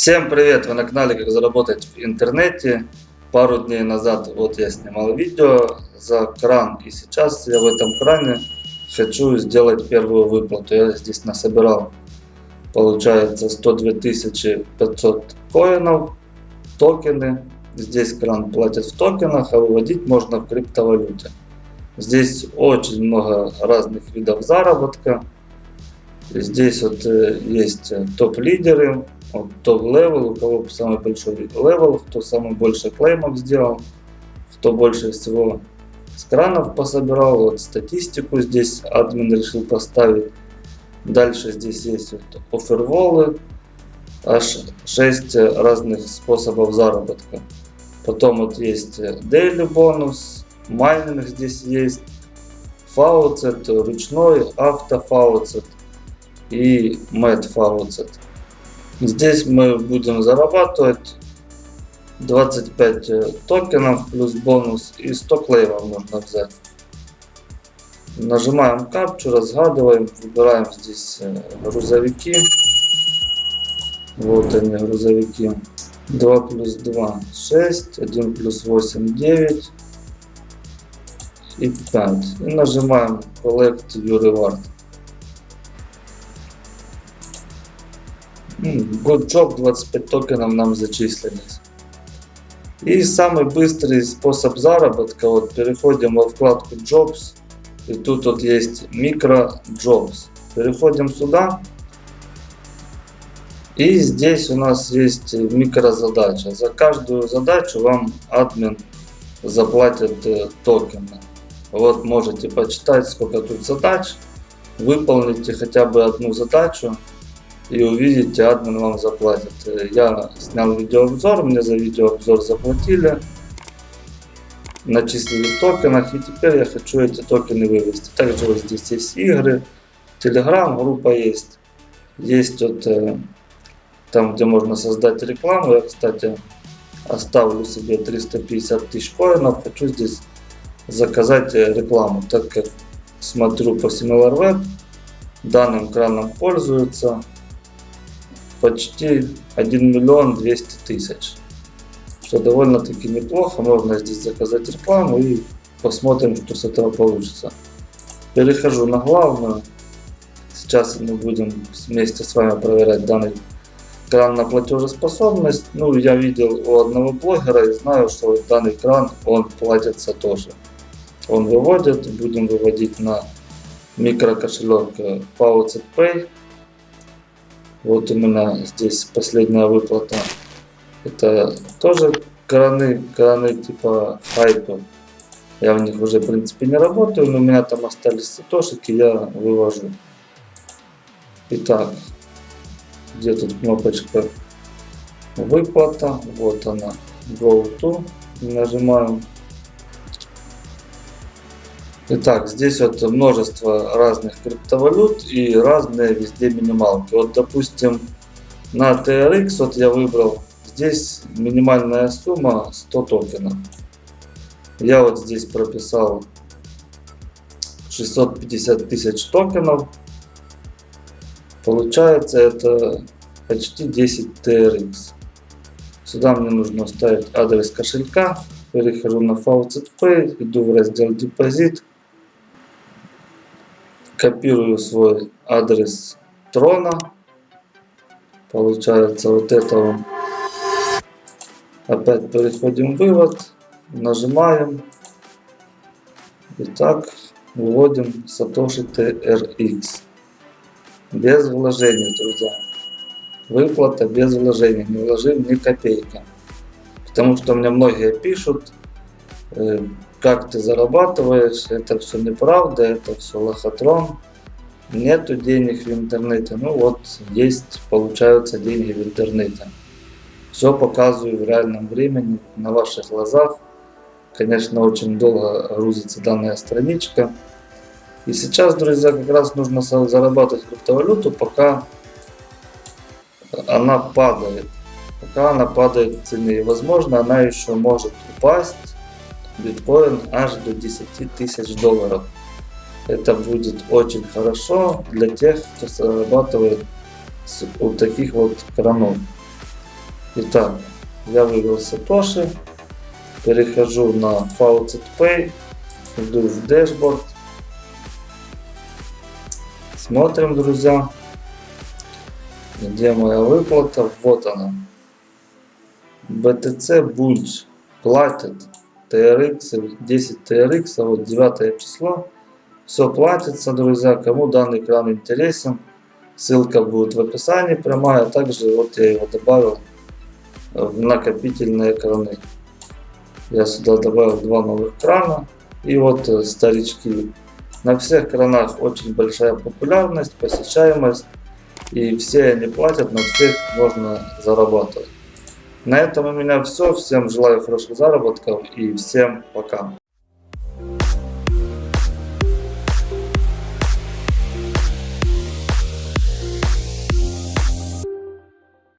Всем привет! Вы на канале Как заработать в интернете. Пару дней назад вот я снимал видео за кран и сейчас я в этом кране хочу сделать первую выплату. Я здесь насобирал получается 102 500 коинов, токены. Здесь кран платит в токенах, а выводить можно в криптовалюте. Здесь очень много разных видов заработка. Здесь вот э, есть топ-лидеры, вот top level, у кого самый большой level, кто самый больше клеймов сделал, кто больше всего с пособирал, вот статистику здесь админ решил поставить. Дальше здесь есть вот offerwall ы, аж 6 разных способов заработка. Потом вот есть daily бонус, майнинг здесь есть, фауцет, ручной, автофауцет и мэтт фауцет. Здесь мы будем зарабатывать 25 э, токенов плюс бонус и 100 клеймов нужно взять. Нажимаем капчу, разгадываем, выбираем здесь э, грузовики. Вот они грузовики. 2 плюс 2 6, 1 плюс 8 9 и 5. И нажимаем Collect Your Reward. Good Job 25 токенов нам зачислились. И самый быстрый способ заработка, вот переходим во вкладку Jobs, и тут вот есть Micro Jobs. Переходим сюда, и здесь у нас есть микрозадача. За каждую задачу вам админ заплатит э, токены. Вот можете почитать, сколько тут задач. Выполните хотя бы одну задачу и увидите, админ вам заплатит. Я снял видеообзор, мне за видеообзор заплатили, начислили в токенах, и теперь я хочу эти токены вывести. Также вот здесь есть игры, Telegram группа есть, есть вот э, там, где можно создать рекламу. Я, кстати, оставлю себе 350 тысяч коинов, хочу здесь заказать э, рекламу, так как смотрю по SimilarWeb, данным краном пользуются почти 1 миллион 200 тысяч. Что довольно-таки неплохо. Можно здесь заказать рекламу и посмотрим, что с этого получится. Перехожу на главную. Сейчас мы будем вместе с вами проверять данный кран на платежеспособность. Ну, я видел у одного блогера и знаю, что данный кран, он платится тоже. Он выводит, будем выводить на микрокошелек Faucet Pay. Вот у меня здесь последняя выплата. Это тоже краны, краны типа хайпа. Я в них уже в принципе не работаю, но у меня там остались сатошики, я вывожу. Итак, где тут кнопочка выплата, вот она, go to, нажимаем Итак, здесь вот множество разных криптовалют и разные везде минималки. Вот, допустим, на TRX вот я выбрал, здесь минимальная сумма 100 токенов. Я вот здесь прописал 650 тысяч токенов. Получается это почти 10 TRX. Сюда мне нужно вставить адрес кошелька. Перехожу на Faucet Pay, иду в раздел депозит копирую свой адрес трона. Получается вот это он. Опять переходим в вывод. Нажимаем. Итак, вводим Satoshi TRX. Без вложений, друзья. Выплата без вложений. Не вложим ни копейки. Потому что мне многие пишут, э, как ты зарабатываешь, это все неправда, это все лохотрон. Нету денег в интернете. Ну вот, есть, получаются деньги в интернете. Все показываю в реальном времени, на ваших глазах. Конечно, очень долго грузится данная страничка. И сейчас, друзья, как раз нужно зарабатывать криптовалюту, пока она падает. Пока она падает в цене. И, возможно, она еще может упасть биткоин аж до 10 тысяч долларов. Это будет очень хорошо для тех, кто зарабатывает у таких вот кранов. Итак, я выбрал Satoshi, перехожу на Faucet Pay, иду в Dashboard, смотрим, друзья, где моя выплата, вот она. BTC Bulge платит TRX, 10 TRX, вот 9 число. Все платится, друзья. Кому данный экран интересен, ссылка будет в описании прямая. Также вот я его добавил в накопительные экраны. Я сюда добавил два новых крана. И вот э, старички. На всех кранах очень большая популярность, посещаемость. И все они платят, на всех можно зарабатывать. На этом у меня все. Всем желаю хороших заработков и всем пока.